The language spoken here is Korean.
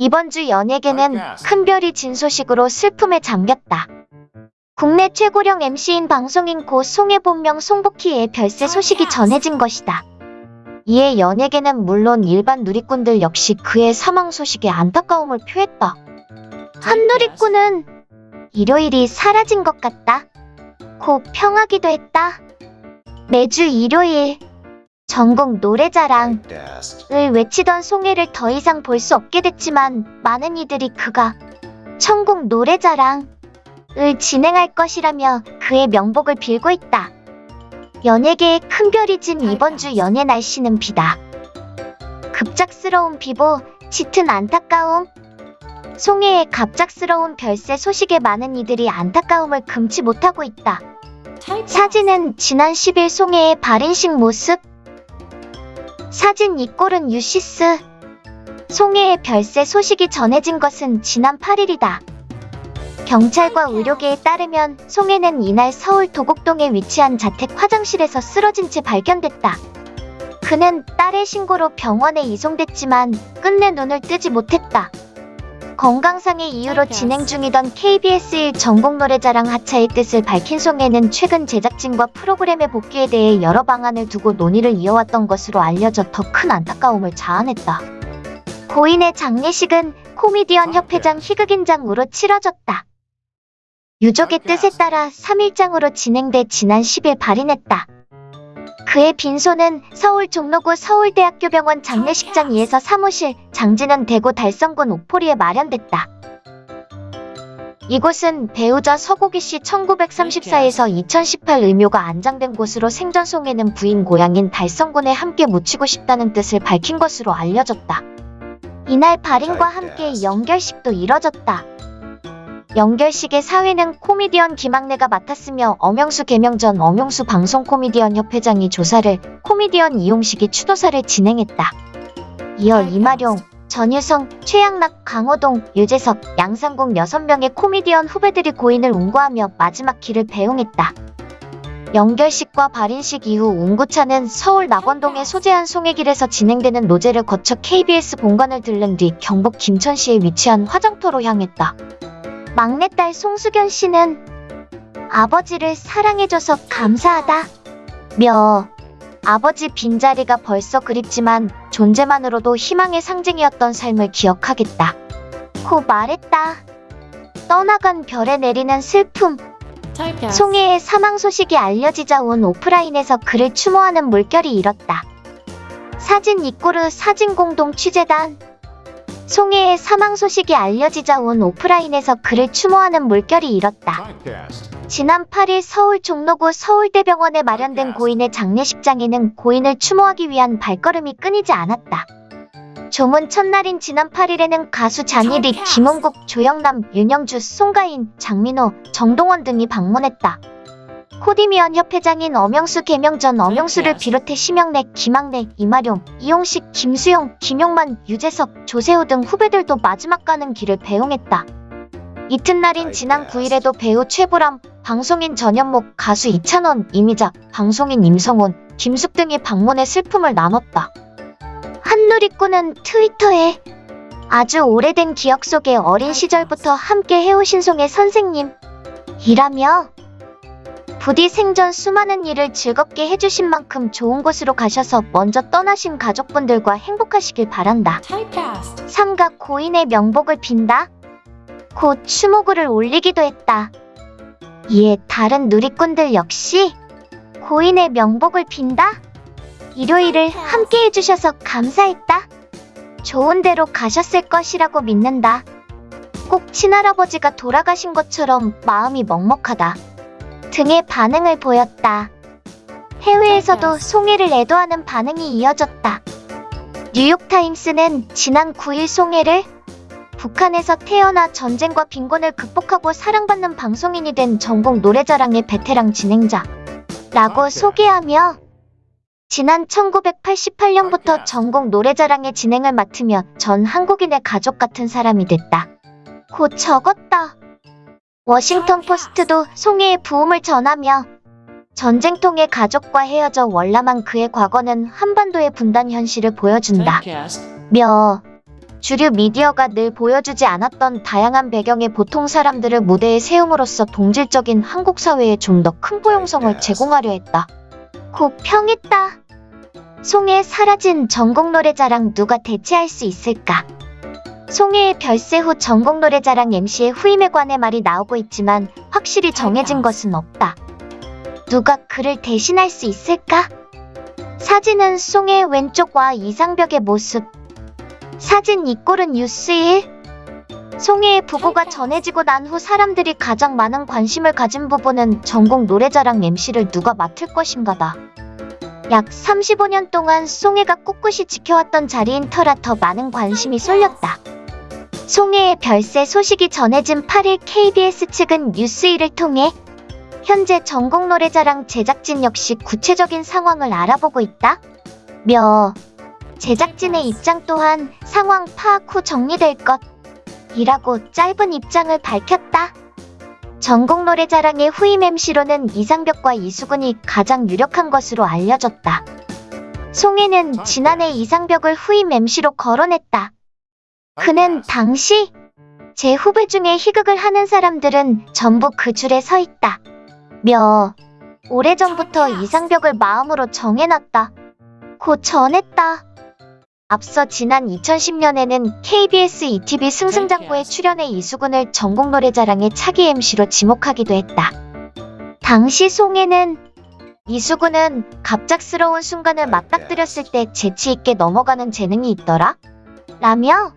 이번 주 연예계는 큰별이 진 소식으로 슬픔에 잠겼다. 국내 최고령 MC인 방송인 고 송혜 본명 송복희의 별세 소식이 전해진 것이다. 이에 연예계는 물론 일반 누리꾼들 역시 그의 사망 소식에 안타까움을 표했다. 한 누리꾼은 일요일이 사라진 것 같다. 곧 평하기도 했다. 매주 일요일 전국 노래자랑 을 외치던 송혜를 더 이상 볼 수 없게 됐지만 많은 이들이 그가 천국 노래자랑을 진행할 것이라며 그의 명복을 빌고 있다. 연예계에 큰 별이 진 이번 주 연예 날씨는 비다. 급작스러운 비보, 짙은 안타까움. 송혜의 갑작스러운 별세 소식에 많은 이들이 안타까움을 금치 못하고 있다. 사진은 지난 10일 송혜의 발인식 모습. 사진 이 꼴은 유시스. 송혜의 별세 소식이 전해진 것은 지난 8일이다. 경찰과 의료계에 따르면 송혜는 이날 서울 도곡동에 위치한 자택 화장실에서 쓰러진 채 발견됐다. 그는 딸의 신고로 병원에 이송됐지만 끝내 눈을 뜨지 못했다. 건강상의 이유로 진행 중이던 KBS1 전국 노래자랑 하차의 뜻을 밝힌 송혜는 최근 제작진과 프로그램의 복귀에 대해 여러 방안을 두고 논의를 이어왔던 것으로 알려져 더 큰 안타까움을 자아냈다. 고인의 장례식은 코미디언 협회장 희극인장으로 치러졌다. 유족의 뜻에 따라 3일장으로 진행돼 지난 10일 발인했다. 그의 빈소는 서울 종로구 서울대학교병원 장례식장 2에서 사무실, 장지는 대구 달성군 옥포리에 마련됐다. 이곳은 배우자 서고기 씨 1934에서 2018 의묘가 안장된 곳으로 생전송에는 부인 고향인 달성군에 함께 묻히고 싶다는 뜻을 밝힌 것으로 알려졌다. 이날 발인과 함께 연결식도 이뤄졌다. 연결식의 사회는 코미디언 김학래가 맡았으며 엄영수 개명 전 엄영수 방송 코미디언 협회장이 조사를 코미디언 이용식이 추도사를 진행했다. 이어 이마룡, 전유성, 최양락, 강호동, 유재석, 양상국 6명의 코미디언 후배들이 고인을 운구하며 마지막 길을 배웅했다. 연결식과 발인식 이후 운구차는 서울 낙원동의 소재한 송해길에서 진행되는 노제를 거쳐 KBS 본관을 들른 뒤 경북 김천시에 위치한 화장터로 향했다. 막내딸 송수견 씨는 아버지를 사랑해줘서 감사하다. 며 아버지 빈자리가 벌써 그립지만 존재만으로도 희망의 상징이었던 삶을 기억하겠다. 고 말했다. 떠나간 별에 내리는 슬픔. 송혜의 사망 소식이 알려지자 온 오프라인에서 그를 추모하는 물결이 일었다. 사진 이꼬르 사진 공동 취재단 송혜의 사망 소식이 알려지자 온 오프라인에서 그를 추모하는 물결이 일었다. 지난 8일 서울 종로구 서울대병원에 마련된 고인의 장례식장에는 고인을 추모하기 위한 발걸음이 끊이지 않았다. 조문 첫날인 지난 8일에는 가수 잔일이, 김홍국, 조영남, 윤영주, 송가인, 장민호, 정동원 등이 방문했다. 코디미언 협회장인 엄영수 개명 전 엄영수를 비롯해 심영래, 김학래, 이마룡, 이용식, 김수영, 김용만, 유재석, 조세호 등 후배들도 마지막 가는 길을 배웅했다. 이튿날인 지난 9일에도 배우 최보람, 방송인 전현목, 가수 이찬원, 이미자, 방송인 임성훈, 김숙 등이 방문해 슬픔을 나눴다. 한누리꾼은 트위터에 아주 오래된 기억 속에 어린 시절부터 함께 해오신 송의 선생님 이라며 부디 생전 수많은 일을 즐겁게 해주신 만큼 좋은 곳으로 가셔서 먼저 떠나신 가족분들과 행복하시길 바란다. 삼가 고인의 명복을 빈다. 곧 추모글을 올리기도 했다. 이에 다른 누리꾼들 역시 고인의 명복을 빈다. 일요일을 함께 해주셔서 감사했다. 좋은 데로 가셨을 것이라고 믿는다. 꼭 친할아버지가 돌아가신 것처럼 마음이 먹먹하다. 등의 반응을 보였다. 해외에서도 송혜를 애도하는 반응이 이어졌다. 뉴욕타임스는 지난 9일 송혜를 북한에서 태어나 전쟁과 빈곤을 극복하고 사랑받는 방송인이 된 전국 노래자랑의 베테랑 진행자 라고 소개하며 지난 1988년부터 전국 노래자랑의 진행을 맡으며 전 한국인의 가족 같은 사람이 됐다. 곧 적었다. 워싱턴 포스트도 송혜의 부음을 전하며 전쟁통의 가족과 헤어져 월남한 그의 과거는 한반도의 분단 현실을 보여준다. 며 주류 미디어가 늘 보여주지 않았던 다양한 배경의 보통 사람들을 무대에 세움으로써 동질적인 한국 사회에 좀 더 큰 포용성을 제공하려 했다. 곧 평했다. 송해 사라진 전국 노래자랑 누가 대체할 수 있을까? 송해의 별세 후 전국 노래자랑 MC의 후임에 관해 말이 나오고 있지만 확실히 정해진 것은 없다. 누가 그를 대신할 수 있을까? 사진은 송해의 왼쪽과 이상벽의 모습. 사진 이 꼴은 뉴스일. 송해의 부고가 전해지고 난 후 사람들이 가장 많은 관심을 가진 부분은 전국 노래자랑 MC를 누가 맡을 것인가다. 약 35년 동안 송해가 꿋꿋이 지켜왔던 자리인 터라 더 많은 관심이 쏠렸다. 송해의 별세 소식이 전해진 8일 KBS 측은 뉴스1을 통해 현재 전국 노래자랑 제작진 역시 구체적인 상황을 알아보고 있다. 며 제작진의 입장 또한 상황 파악 후 정리될 것 이라고 짧은 입장을 밝혔다. 전국 노래자랑의 후임 MC로는 이상벽과 이수근이 가장 유력한 것으로 알려졌다. 송혜는 지난해 이상벽을 후임 MC로 거론했다. 그는 당시 제 후배 중에 희극을 하는 사람들은 전부 그 줄에 서 있다. 며 오래전부터 이상벽을 마음으로 정해놨다. 곧 전했다. 앞서 지난 2010년에는 KBS ETV 승승장구에 출연해 이수근을 전국 노래자랑의 차기 MC로 지목하기도 했다. 당시 송혜는 이수근은 갑작스러운 순간을 맞닥뜨렸을 때 재치 있게 넘어가는 재능이 있더라. 라며